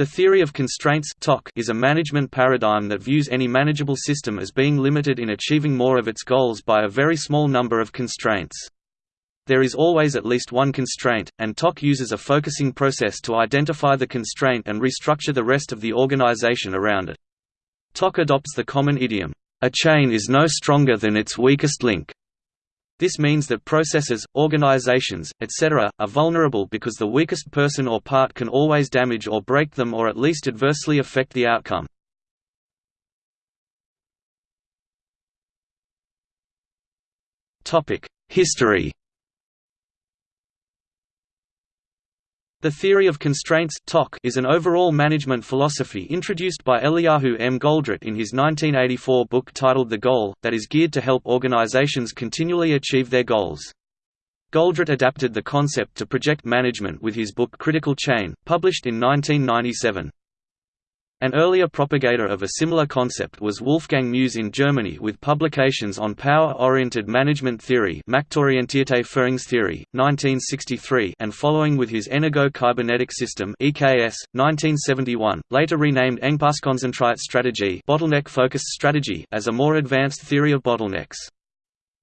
The theory of constraints is a management paradigm that views any manageable system as being limited in achieving more of its goals by a very small number of constraints. There is always at least one constraint, and TOC uses a focusing process to identify the constraint and restructure the rest of the organization around it. TOC adopts the common idiom, "...a chain is no stronger than its weakest link." This means that processes, organizations, etc., are vulnerable because the weakest person or part can always damage or break them or at least adversely affect the outcome. History The theory of constraints is an overall management philosophy introduced by Eliyahu M. Goldratt in his 1984 book titled The Goal, that is geared to help organizations continually achieve their goals. Goldratt adapted the concept to project management with his book Critical Chain, published in 1997. An earlier propagator of a similar concept was Wolfgang Mues in Germany with publications on power-oriented management theory Machtorientierte Führungstheorie, 1963 and following with his Energo-Kybernetic System EKS, 1971, later renamed Engpasskonzentrierte Strategie bottleneck-focused strategy as a more advanced theory of bottlenecks.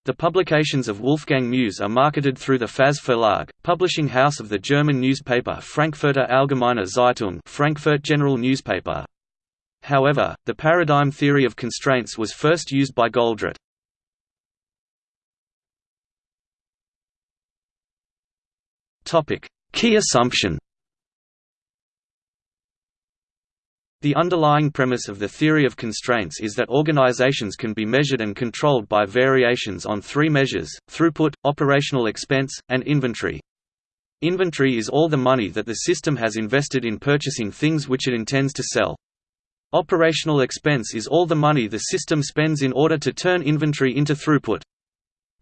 The publications of Wolfgang Mues are marketed through the FAZ Verlag, publishing house of the German newspaper Frankfurter Allgemeine Zeitung Frankfurt General Newspaper. However, the paradigm theory of constraints was first used by Goldratt. Key assumption The underlying premise of the theory of constraints is that organizations can be measured and controlled by variations on three measures, throughput, operational expense, and inventory. Inventory is all the money that the system has invested in purchasing things which it intends to sell. Operational expense is all the money the system spends in order to turn inventory into throughput.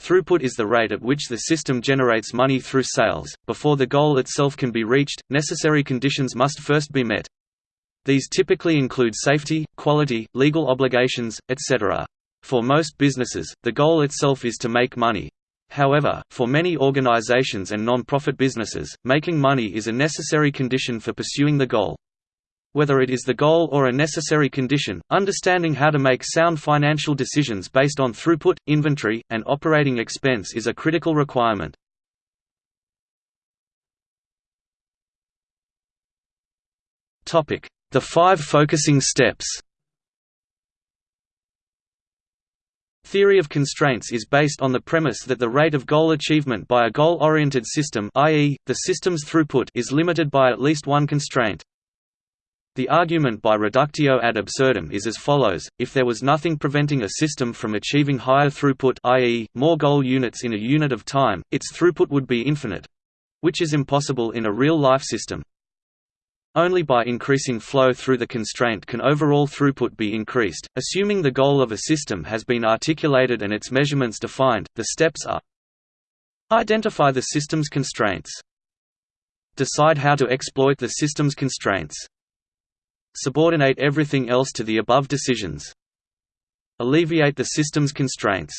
Throughput is the rate at which the system generates money through sales. Before the goal itself can be reached, necessary conditions must first be met. These typically include safety, quality, legal obligations, etc. For most businesses, the goal itself is to make money. However, for many organizations and non-profit businesses, making money is a necessary condition for pursuing the goal. Whether it is the goal or a necessary condition, understanding how to make sound financial decisions based on throughput, inventory, and operating expense is a critical requirement. Topic: the five focusing steps Theory of constraints is based on the premise that the rate of goal achievement by a goal-oriented system i.e., the system's throughput is limited by at least one constraint. The argument by reductio ad absurdum is as follows, if there was nothing preventing a system from achieving higher throughput i.e., more goal units in a unit of time, its throughput would be infinite—which is impossible in a real-life system. Only by increasing flow through the constraint can overall throughput be increased. Assuming the goal of a system has been articulated and its measurements defined, the steps are Identify the system's constraints. Decide how to exploit the system's constraints. Subordinate everything else to the above decisions. Alleviate the system's constraints.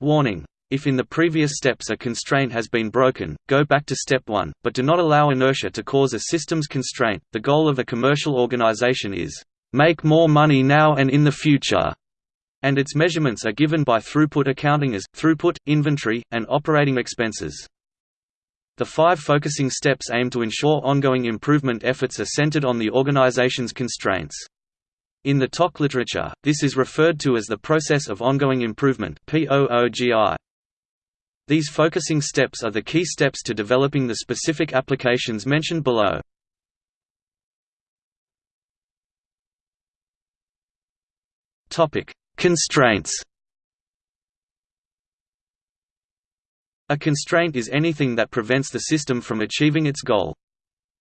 Warning if in the previous steps a constraint has been broken, go back to step 1, but do not allow inertia to cause a systems constraint. The goal of a commercial organization is, make more money now and in the future, and its measurements are given by throughput accounting as, throughput, inventory, and operating expenses. The five focusing steps aim to ensure ongoing improvement efforts are centered on the organization's constraints. In the TOC literature, this is referred to as the process of ongoing improvement POOGI. These focusing steps are the key steps to developing the specific applications mentioned below. Constraints A constraint is anything that prevents the system from achieving its goal.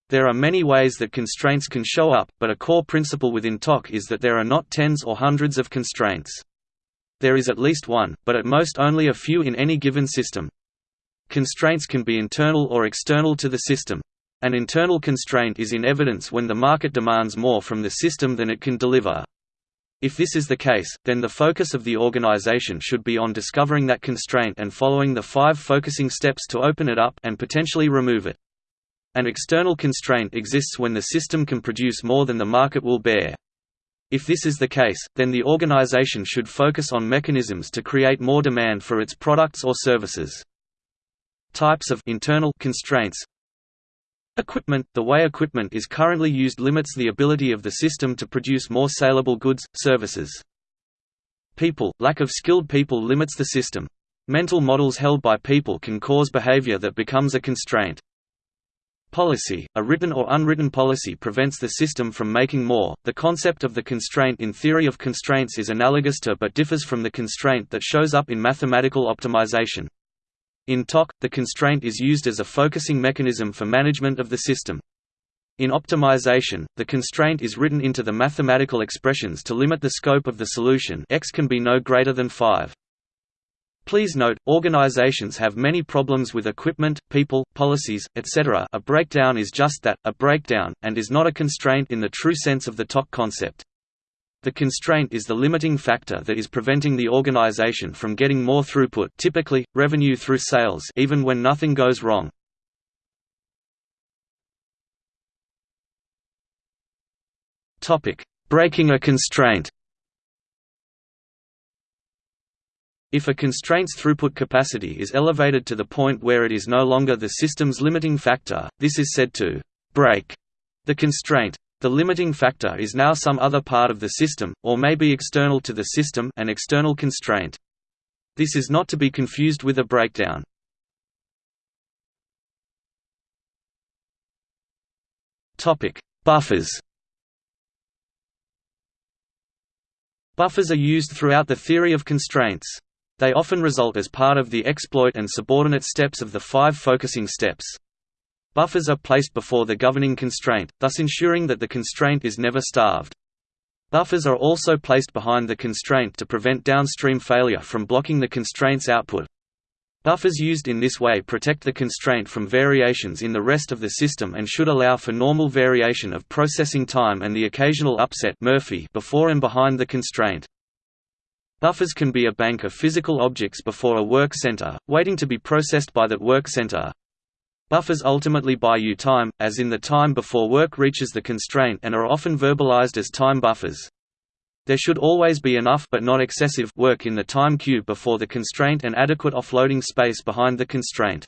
There are many ways that constraints can show up, but a core principle within TOC is that there are not tens or hundreds of constraints. There is at least one, but at most only a few in any given system. Constraints can be internal or external to the system. An internal constraint is in evidence when the market demands more from the system than it can deliver. If this is the case, then the focus of the organization should be on discovering that constraint and following the five focusing steps to open it up and potentially remove it. An external constraint exists when the system can produce more than the market will bear. If this is the case, then the organization should focus on mechanisms to create more demand for its products or services. Types of internal constraints Equipment – The way equipment is currently used limits the ability of the system to produce more saleable goods, services. People – Lack of skilled people limits the system. Mental models held by people can cause behavior that becomes a constraint. Policy, a written or unwritten policy prevents the system from making more. The concept of the constraint in theory of constraints is analogous to but differs from the constraint that shows up in mathematical optimization. In TOC, the constraint is used as a focusing mechanism for management of the system. In optimization, the constraint is written into the mathematical expressions to limit the scope of the solution x can be no greater than 5. Please note, organizations have many problems with equipment, people, policies, etc. A breakdown is just that, a breakdown, and is not a constraint in the true sense of the TOC concept. The constraint is the limiting factor that is preventing the organization from getting more throughput typically, revenue through sales even when nothing goes wrong. Breaking a constraint If a constraint's throughput capacity is elevated to the point where it is no longer the system's limiting factor, this is said to break the constraint. The limiting factor is now some other part of the system, or may be external to the system an external constraint. This is not to be confused with a breakdown. Buffers Buffers are used throughout the theory of constraints. They often result as part of the exploit and subordinate steps of the five focusing steps. Buffers are placed before the governing constraint, thus ensuring that the constraint is never starved. Buffers are also placed behind the constraint to prevent downstream failure from blocking the constraint's output. Buffers used in this way protect the constraint from variations in the rest of the system and should allow for normal variation of processing time and the occasional upset Murphy before and behind the constraint. Buffers can be a bank of physical objects before a work center, waiting to be processed by that work center. Buffers ultimately buy you time, as in the time before work reaches the constraint and are often verbalized as time buffers. There should always be enough but not excessive work in the time queue before the constraint and adequate offloading space behind the constraint.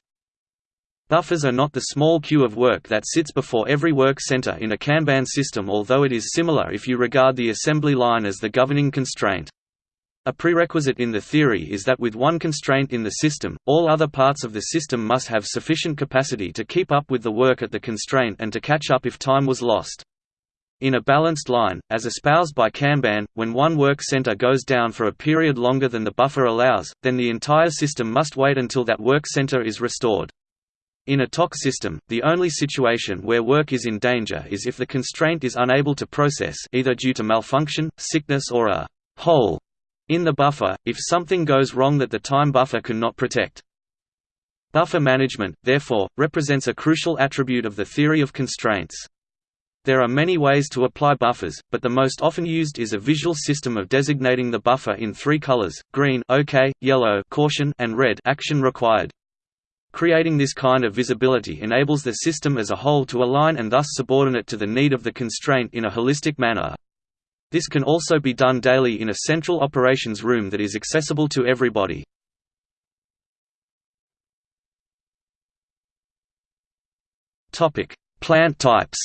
Buffers are not the small queue of work that sits before every work center in a Kanban system although it is similar if you regard the assembly line as the governing constraint. A prerequisite in the theory is that with one constraint in the system, all other parts of the system must have sufficient capacity to keep up with the work at the constraint and to catch up if time was lost. In a balanced line, as espoused by Kanban, when one work center goes down for a period longer than the buffer allows, then the entire system must wait until that work center is restored. In a TOC system, the only situation where work is in danger is if the constraint is unable to process either due to malfunction, sickness or a hole in the buffer, if something goes wrong that the time buffer cannot protect. Buffer management, therefore, represents a crucial attribute of the theory of constraints. There are many ways to apply buffers, but the most often used is a visual system of designating the buffer in three colors, green OK, yellow caution, and red action required. Creating this kind of visibility enables the system as a whole to align and thus subordinate to the need of the constraint in a holistic manner. This can also be done daily in a central operations room that is accessible to everybody. Plant types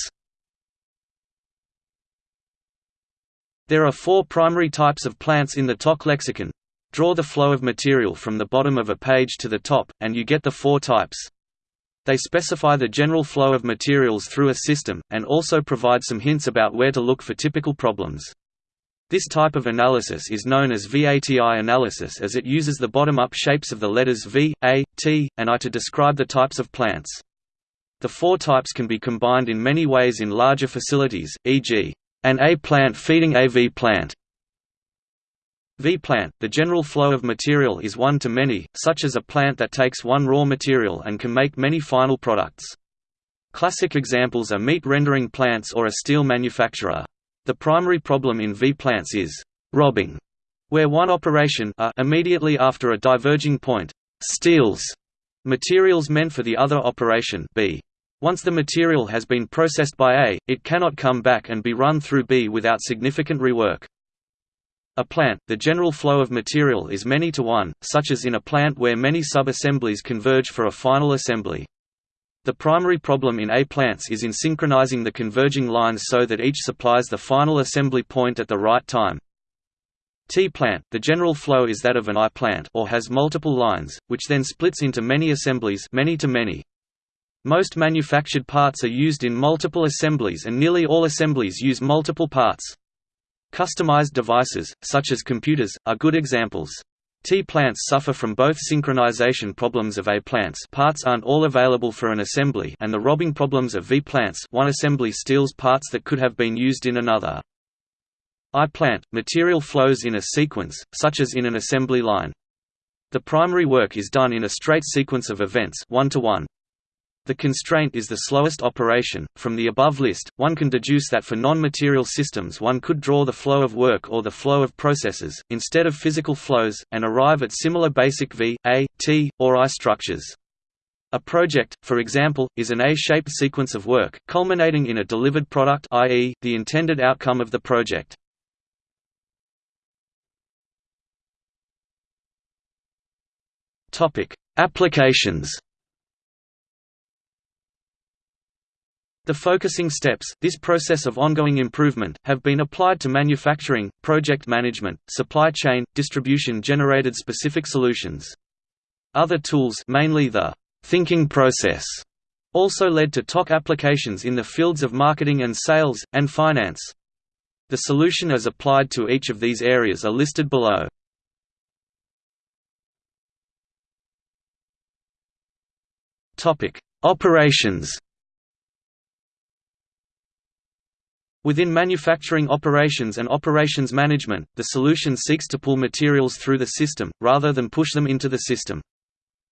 There are four primary types of plants in the TOC lexicon. Draw the flow of material from the bottom of a page to the top, and you get the four types. They specify the general flow of materials through a system, and also provide some hints about where to look for typical problems. This type of analysis is known as VATI analysis as it uses the bottom-up shapes of the letters V, A, T, and I to describe the types of plants. The four types can be combined in many ways in larger facilities, e.g., an A plant feeding a V plant. V plant, the general flow of material is one to many, such as a plant that takes one raw material and can make many final products. Classic examples are meat rendering plants or a steel manufacturer. The primary problem in V-plants is «robbing», where one operation a immediately after a diverging point «steals» materials meant for the other operation b. Once the material has been processed by A, it cannot come back and be run through B without significant rework. A plant, the general flow of material is many to one, such as in a plant where many sub-assemblies converge for a final assembly. The primary problem in A plants is in synchronizing the converging lines so that each supplies the final assembly point at the right time. T plant, the general flow is that of an I plant or has multiple lines, which then splits into many assemblies many to many. Most manufactured parts are used in multiple assemblies and nearly all assemblies use multiple parts. Customized devices, such as computers, are good examples. T-plants suffer from both synchronization problems of A-plants parts aren't all available for an assembly and the robbing problems of V-plants one assembly steals parts that could have been used in another. I-plant, material flows in a sequence, such as in an assembly line. The primary work is done in a straight sequence of events one to one. The constraint is the slowest operation. From the above list, one can deduce that for non-material systems one could draw the flow of work or the flow of processes, instead of physical flows, and arrive at similar basic V, A, T, or I structures. A project, for example, is an A-shaped sequence of work, culminating in a delivered product i.e., the intended outcome of the project. Applications The focusing steps, this process of ongoing improvement, have been applied to manufacturing, project management, supply chain, distribution generated specific solutions. Other tools mainly the thinking process also led to TOC applications in the fields of marketing and sales, and finance. The solution as applied to each of these areas are listed below. Operations Within manufacturing operations and operations management, the solution seeks to pull materials through the system, rather than push them into the system.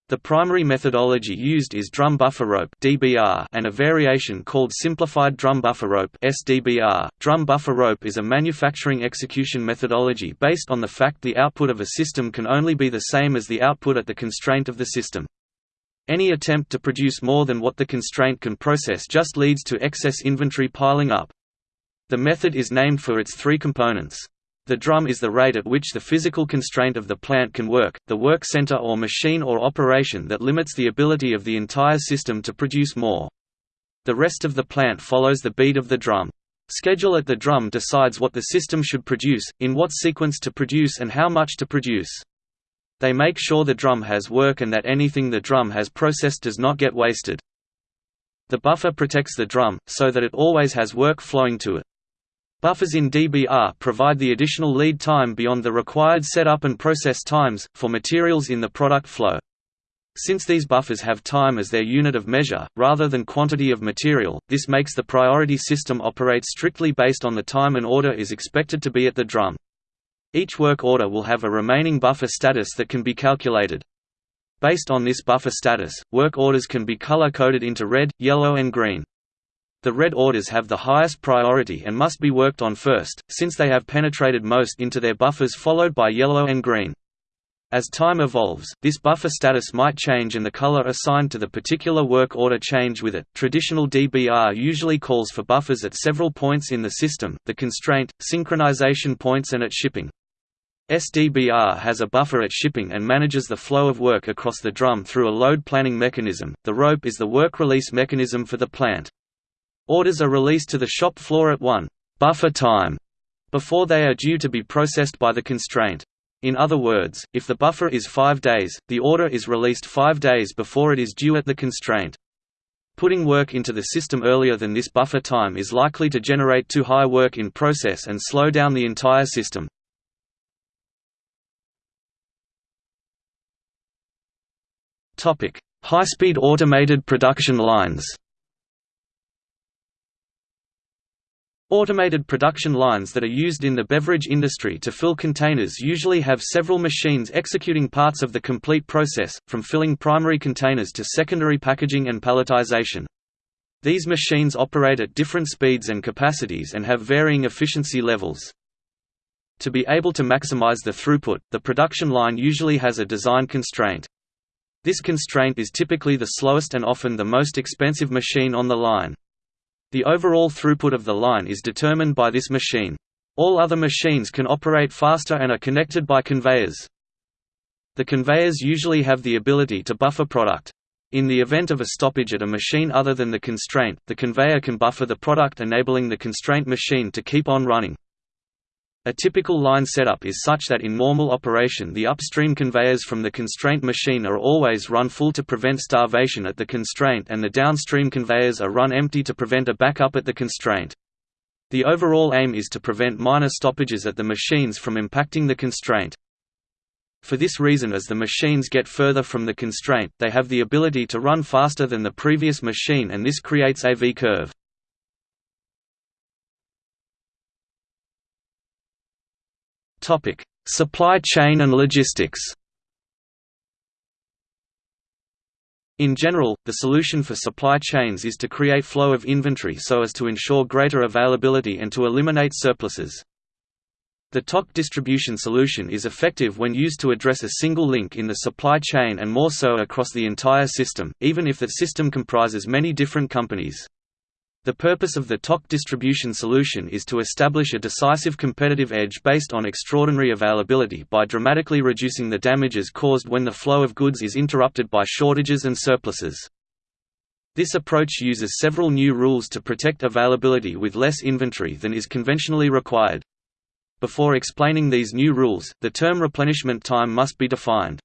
The primary methodology used is drum buffer rope (DBR) and a variation called simplified drum buffer rope (SDBR). Drum buffer rope is a manufacturing execution methodology based on the fact the output of a system can only be the same as the output at the constraint of the system. Any attempt to produce more than what the constraint can process just leads to excess inventory piling up. The method is named for its three components. The drum is the rate at which the physical constraint of the plant can work, the work center or machine or operation that limits the ability of the entire system to produce more. The rest of the plant follows the beat of the drum. Schedule at the drum decides what the system should produce, in what sequence to produce and how much to produce. They make sure the drum has work and that anything the drum has processed does not get wasted. The buffer protects the drum, so that it always has work flowing to it. Buffers in DBR provide the additional lead time beyond the required setup and process times, for materials in the product flow. Since these buffers have time as their unit of measure, rather than quantity of material, this makes the priority system operate strictly based on the time an order is expected to be at the drum. Each work order will have a remaining buffer status that can be calculated. Based on this buffer status, work orders can be color-coded into red, yellow and green. The red orders have the highest priority and must be worked on first, since they have penetrated most into their buffers followed by yellow and green. As time evolves, this buffer status might change and the color assigned to the particular work order change with it. Traditional DBR usually calls for buffers at several points in the system, the constraint, synchronization points and at shipping. SDBR has a buffer at shipping and manages the flow of work across the drum through a load planning mechanism. The rope is the work release mechanism for the plant. Orders are released to the shop floor at 1 buffer time before they are due to be processed by the constraint. In other words, if the buffer is 5 days, the order is released 5 days before it is due at the constraint. Putting work into the system earlier than this buffer time is likely to generate too high work in process and slow down the entire system. High-speed automated production lines Automated production lines that are used in the beverage industry to fill containers usually have several machines executing parts of the complete process, from filling primary containers to secondary packaging and palletization. These machines operate at different speeds and capacities and have varying efficiency levels. To be able to maximize the throughput, the production line usually has a design constraint. This constraint is typically the slowest and often the most expensive machine on the line. The overall throughput of the line is determined by this machine. All other machines can operate faster and are connected by conveyors. The conveyors usually have the ability to buffer product. In the event of a stoppage at a machine other than the constraint, the conveyor can buffer the product enabling the constraint machine to keep on running. A typical line setup is such that in normal operation the upstream conveyors from the constraint machine are always run full to prevent starvation at the constraint and the downstream conveyors are run empty to prevent a backup at the constraint. The overall aim is to prevent minor stoppages at the machines from impacting the constraint. For this reason as the machines get further from the constraint, they have the ability to run faster than the previous machine and this creates a V-curve. Topic: Supply chain and logistics. In general, the solution for supply chains is to create flow of inventory so as to ensure greater availability and to eliminate surpluses. The TOC distribution solution is effective when used to address a single link in the supply chain and more so across the entire system, even if the system comprises many different companies. The purpose of the TOC distribution solution is to establish a decisive competitive edge based on extraordinary availability by dramatically reducing the damages caused when the flow of goods is interrupted by shortages and surpluses. This approach uses several new rules to protect availability with less inventory than is conventionally required. Before explaining these new rules, the term replenishment time must be defined.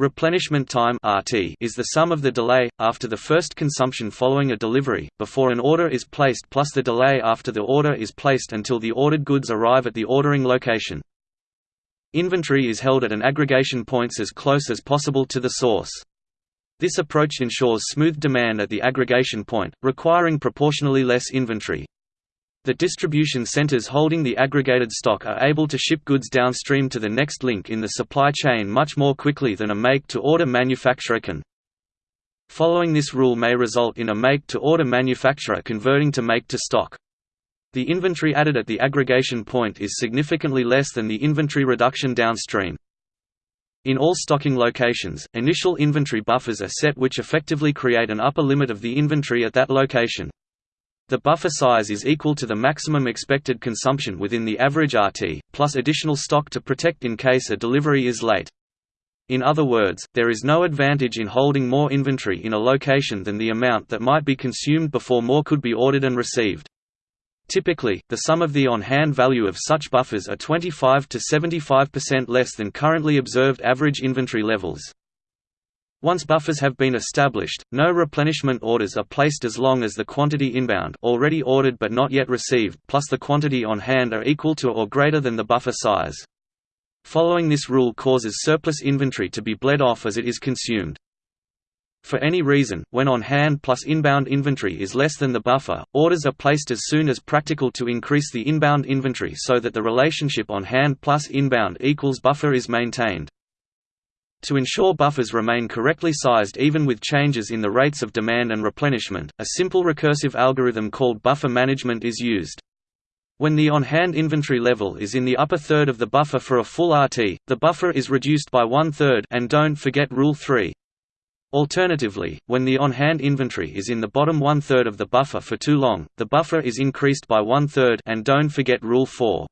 Replenishment time (RT) is the sum of the delay after the first consumption following a delivery before an order is placed plus the delay after the order is placed until the ordered goods arrive at the ordering location. Inventory is held at an aggregation points as close as possible to the source. This approach ensures smooth demand at the aggregation point, requiring proportionally less inventory. The distribution centers holding the aggregated stock are able to ship goods downstream to the next link in the supply chain much more quickly than a make-to-order manufacturer can. Following this rule may result in a make-to-order manufacturer converting to make-to-stock. The inventory added at the aggregation point is significantly less than the inventory reduction downstream. In all stocking locations, initial inventory buffers are set which effectively create an upper limit of the inventory at that location. The buffer size is equal to the maximum expected consumption within the average RT, plus additional stock to protect in case a delivery is late. In other words, there is no advantage in holding more inventory in a location than the amount that might be consumed before more could be ordered and received. Typically, the sum of the on-hand value of such buffers are 25 to 75% less than currently observed average inventory levels. Once buffers have been established, no replenishment orders are placed as long as the quantity inbound already ordered but not yet received plus the quantity on hand are equal to or greater than the buffer size. Following this rule causes surplus inventory to be bled off as it is consumed. For any reason, when on hand plus inbound inventory is less than the buffer, orders are placed as soon as practical to increase the inbound inventory so that the relationship on hand plus inbound equals buffer is maintained. To ensure buffers remain correctly sized even with changes in the rates of demand and replenishment, a simple recursive algorithm called buffer management is used. When the on-hand inventory level is in the upper third of the buffer for a full RT, the buffer is reduced by one-third and don't forget Rule 3. Alternatively, when the on-hand inventory is in the bottom one-third of the buffer for too long, the buffer is increased by one-third and don't forget Rule 4.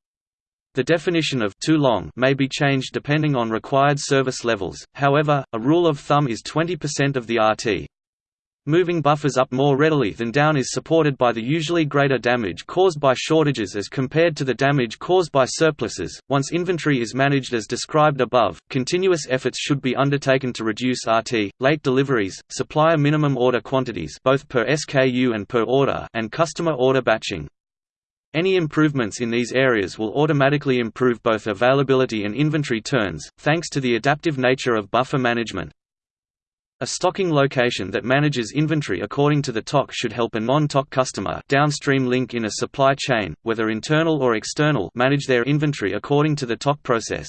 The definition of too long may be changed depending on required service levels, however, a rule of thumb is 20% of the RT. Moving buffers up more readily than down is supported by the usually greater damage caused by shortages as compared to the damage caused by surpluses. Once inventory is managed as described above, continuous efforts should be undertaken to reduce RT, late deliveries, supplier minimum order quantities both per SKU and per order, and customer order batching. Any improvements in these areas will automatically improve both availability and inventory turns, thanks to the adaptive nature of buffer management. A stocking location that manages inventory according to the TOC should help a non-TOC customer downstream link in a supply chain, whether internal or external manage their inventory according to the TOC process.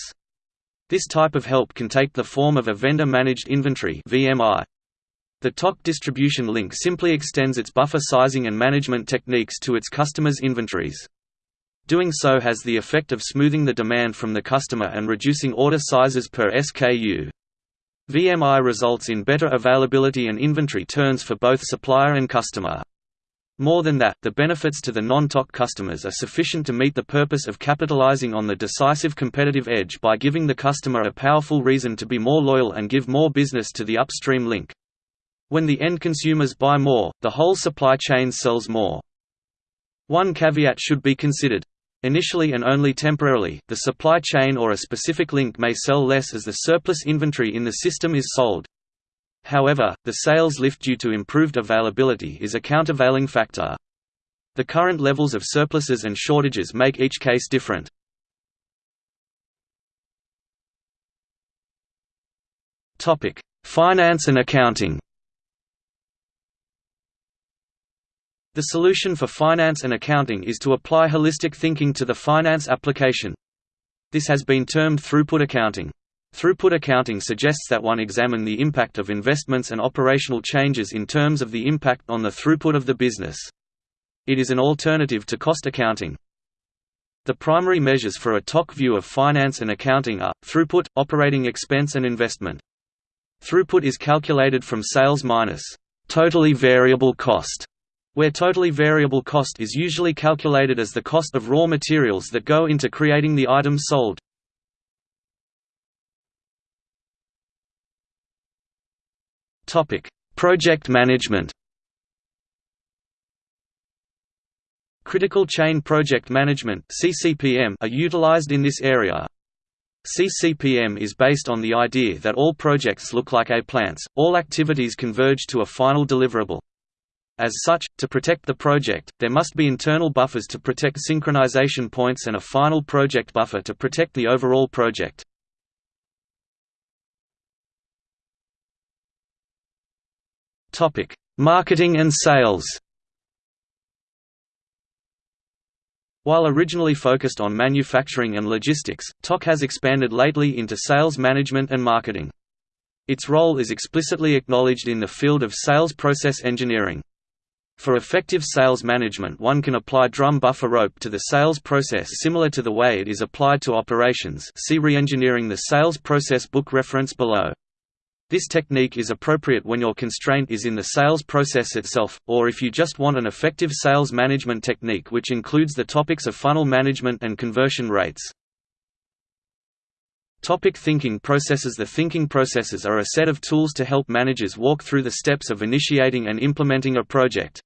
This type of help can take the form of a vendor-managed inventory VMI. The TOC distribution link simply extends its buffer sizing and management techniques to its customers' inventories. Doing so has the effect of smoothing the demand from the customer and reducing order sizes per SKU. VMI results in better availability and inventory turns for both supplier and customer. More than that, the benefits to the non-TOC customers are sufficient to meet the purpose of capitalizing on the decisive competitive edge by giving the customer a powerful reason to be more loyal and give more business to the upstream link. When the end consumers buy more, the whole supply chain sells more. One caveat should be considered. Initially and only temporarily, the supply chain or a specific link may sell less as the surplus inventory in the system is sold. However, the sales lift due to improved availability is a countervailing factor. The current levels of surpluses and shortages make each case different. Finance and accounting The solution for finance and accounting is to apply holistic thinking to the finance application. This has been termed throughput accounting. Throughput accounting suggests that one examine the impact of investments and operational changes in terms of the impact on the throughput of the business. It is an alternative to cost accounting. The primary measures for a TOC view of finance and accounting are, throughput, operating expense and investment. Throughput is calculated from sales minus totally variable cost, where totally variable cost is usually calculated as the cost of raw materials that go into creating the item sold. Project management. Critical chain project management are utilized in this area. CCPM is based on the idea that all projects look like A plants, all activities converge to a final deliverable. As such, to protect the project, there must be internal buffers to protect synchronization points and a final project buffer to protect the overall project. Marketing and sales. While originally focused on manufacturing and logistics, TOC has expanded lately into sales management and marketing. Its role is explicitly acknowledged in the field of sales process engineering. For effective sales management one can apply drum buffer rope to the sales process similar to the way it is applied to operations see Reengineering the Sales Process book reference below. This technique is appropriate when your constraint is in the sales process itself, or if you just want an effective sales management technique which includes the topics of funnel management and conversion rates. Topic thinking processes The thinking processes are a set of tools to help managers walk through the steps of initiating and implementing a project.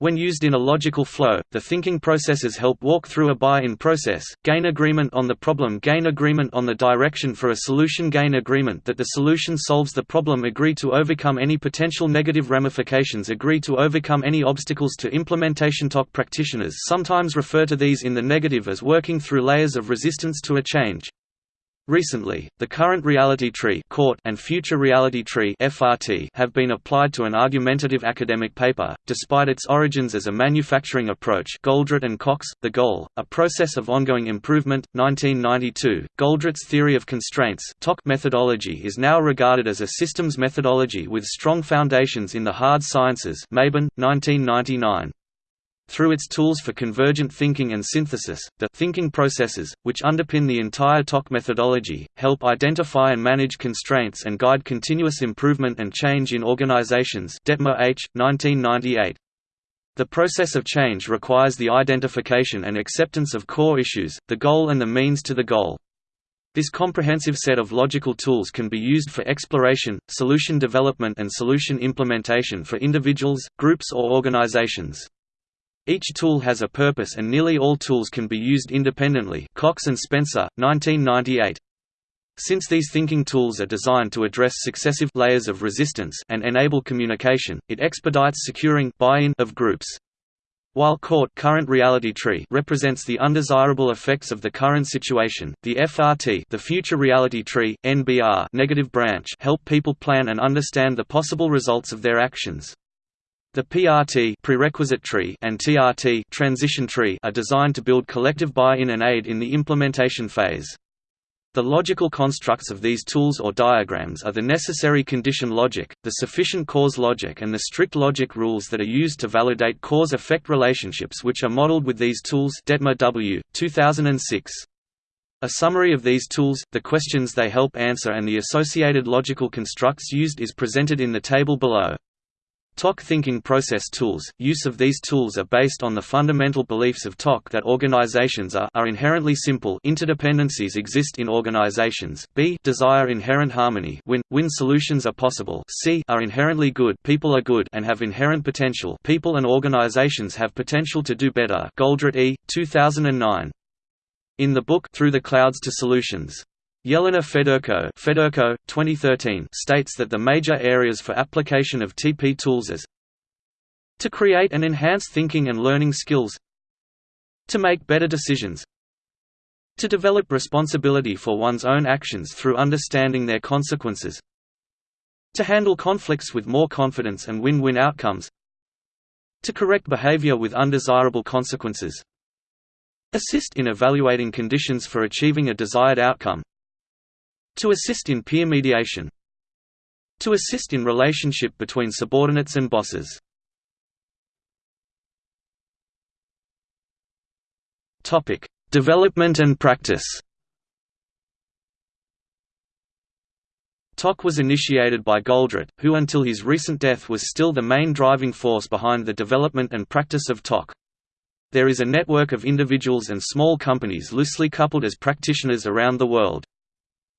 When used in a logical flow, the thinking processes help walk through a buy-in process, gain agreement on the problem gain agreement on the direction for a solution gain agreement that the solution solves the problem agree to overcome any potential negative ramifications agree to overcome any obstacles to implementation TOC practitioners sometimes refer to these in the negative as working through layers of resistance to a change. Recently, the current reality tree and future reality tree FRT have been applied to an argumentative academic paper, despite its origins as a manufacturing approach Goldratt and Cox, The Goal, A Process of Ongoing Improvement, 1992. Goldratt's theory of constraints methodology is now regarded as a systems methodology with strong foundations in the hard sciences Mabin, 1999 through its tools for convergent thinking and synthesis, the thinking processes, which underpin the entire TOC methodology, help identify and manage constraints and guide continuous improvement and change in organizations Dettmer H. 1998. The process of change requires the identification and acceptance of core issues, the goal and the means to the goal. This comprehensive set of logical tools can be used for exploration, solution development and solution implementation for individuals, groups or organizations. Each tool has a purpose and nearly all tools can be used independently Cox and Spencer, 1998. Since these thinking tools are designed to address successive layers of resistance and enable communication, it expedites securing buy-in of groups. While CORT current reality tree represents the undesirable effects of the current situation, the FRT the future reality tree, NBR negative branch help people plan and understand the possible results of their actions. The PRT prerequisite tree and TRT transition tree are designed to build collective buy-in and aid in the implementation phase. The logical constructs of these tools or diagrams are the necessary condition logic, the sufficient cause logic and the strict logic rules that are used to validate cause-effect relationships which are modeled with these tools Dettmer W. 2006. A summary of these tools, the questions they help answer and the associated logical constructs used is presented in the table below. TOC thinking process tools – Use of these tools are based on the fundamental beliefs of TOC that organizations are, are inherently simple. Interdependencies exist in organizations, b desire inherent harmony. Win, win solutions are possible. C are inherently good. People are good and have inherent potential. People and organizations have potential to do better. Goldratt E. 2009. In the book Through the Clouds to Solutions, Yelena Fedurko, Fedurko 2013 states that the major areas for application of TP tools is to create and enhance thinking and learning skills to make better decisions to develop responsibility for one's own actions through understanding their consequences to handle conflicts with more confidence and win-win outcomes to correct behavior with undesirable consequences Assist in evaluating conditions for achieving a desired outcome. To assist in peer mediation. To assist in relationship between subordinates and bosses. Topic: Development and practice. TOC was initiated by Goldratt, who until his recent death was still the main driving force behind the development and practice of TOC. There is a network of individuals and small companies loosely coupled as practitioners around the world.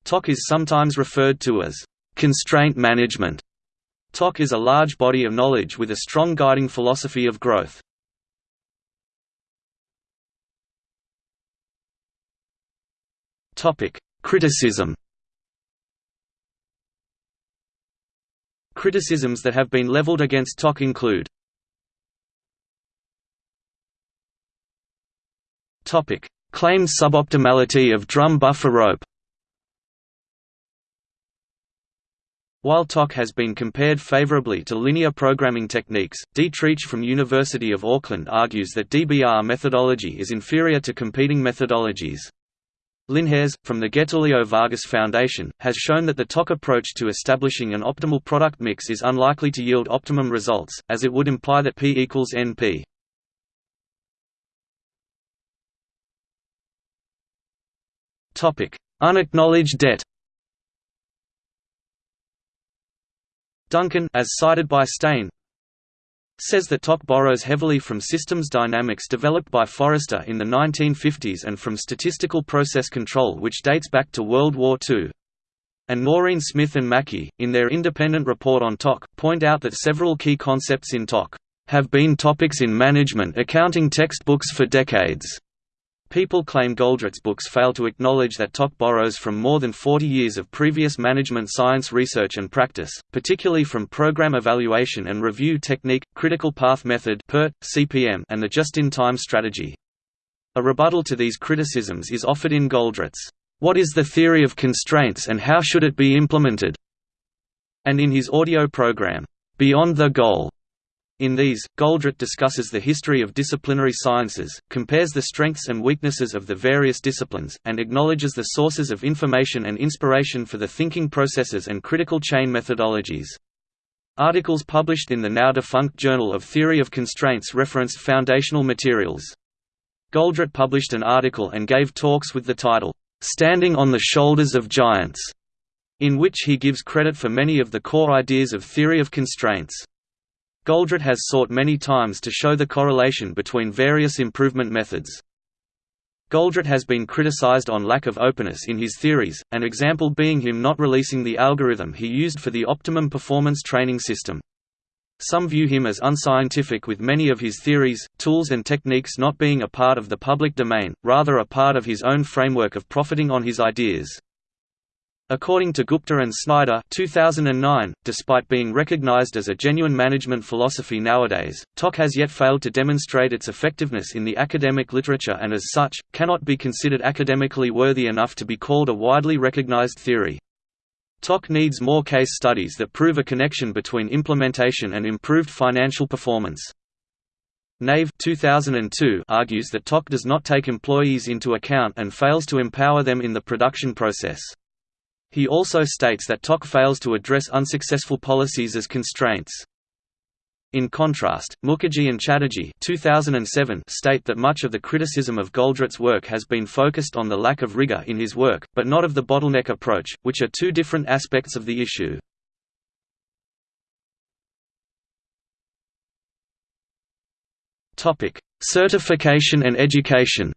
TOC is sometimes referred to as constraint management. TOC is a large body of knowledge with a strong guiding philosophy of growth. Criticism. Criticisms that have been leveled against TOC include Topic: Claimed suboptimality of drum buffer rope. While TOC has been compared favorably to linear programming techniques, Trietsch from University of Auckland argues that DBR methodology is inferior to competing methodologies. Linhares, from the Getulio Vargas Foundation, has shown that the TOC approach to establishing an optimal product mix is unlikely to yield optimum results, as it would imply that P equals NP. Unacknowledged debt Duncan as cited by Steyn, says that TOC borrows heavily from systems dynamics developed by Forrester in the 1950s and from statistical process control which dates back to World War II. And Noreen Smith and Mackey, in their independent report on TOC, point out that several key concepts in TOC have been topics in management accounting textbooks for decades. People claim Goldratt's books fail to acknowledge that TOC borrows from more than 40 years of previous management science research and practice, particularly from program evaluation and review technique, critical path method CPM, and the just-in-time strategy. A rebuttal to these criticisms is offered in Goldratt's, What is the Theory of Constraints and How Should It Be Implemented? and in his audio program, Beyond the Goal. In these, Goldratt discusses the history of disciplinary sciences, compares the strengths and weaknesses of the various disciplines, and acknowledges the sources of information and inspiration for the thinking processes and critical chain methodologies. Articles published in the now-defunct Journal of Theory of Constraints referenced foundational materials. Goldratt published an article and gave talks with the title, "'Standing on the Shoulders of Giants' in which he gives credit for many of the core ideas of theory of constraints. Goldratt has sought many times to show the correlation between various improvement methods. Goldratt has been criticized on lack of openness in his theories, an example being him not releasing the algorithm he used for the optimum performance training system. Some view him as unscientific with many of his theories, tools and techniques not being a part of the public domain, rather a part of his own framework of profiting on his ideas. According to Gupta and Snyder 2009, despite being recognized as a genuine management philosophy nowadays, TOC has yet failed to demonstrate its effectiveness in the academic literature and as such, cannot be considered academically worthy enough to be called a widely recognized theory. TOC needs more case studies that prove a connection between implementation and improved financial performance. Nave 2002 argues that TOC does not take employees into account and fails to empower them in the production process. He also states that TOC fails to address unsuccessful policies as constraints. In contrast, Mukherjee and Chatterjee 2007 state that much of the criticism of Goldratt's work has been focused on the lack of rigor in his work, but not of the bottleneck approach, which are two different aspects of the issue. Certification and education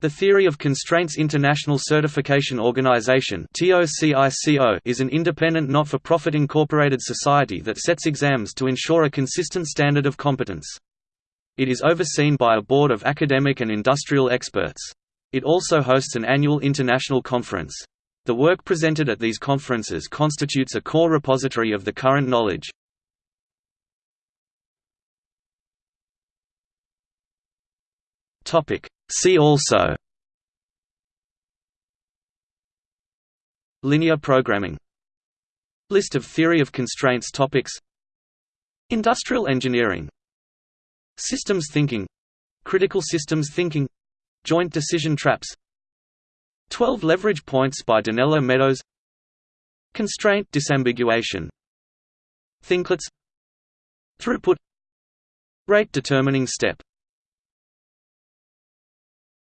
The Theory of Constraints International Certification Organization is an independent not-for-profit incorporated society that sets exams to ensure a consistent standard of competence. It is overseen by a board of academic and industrial experts. It also hosts an annual international conference. The work presented at these conferences constitutes a core repository of the current knowledge. See also Linear programming List of theory of constraints topics Industrial engineering Systems thinking Critical systems thinking Joint decision traps 12 leverage points by Donella Meadows Constraint disambiguation Thinklets Throughput Rate determining step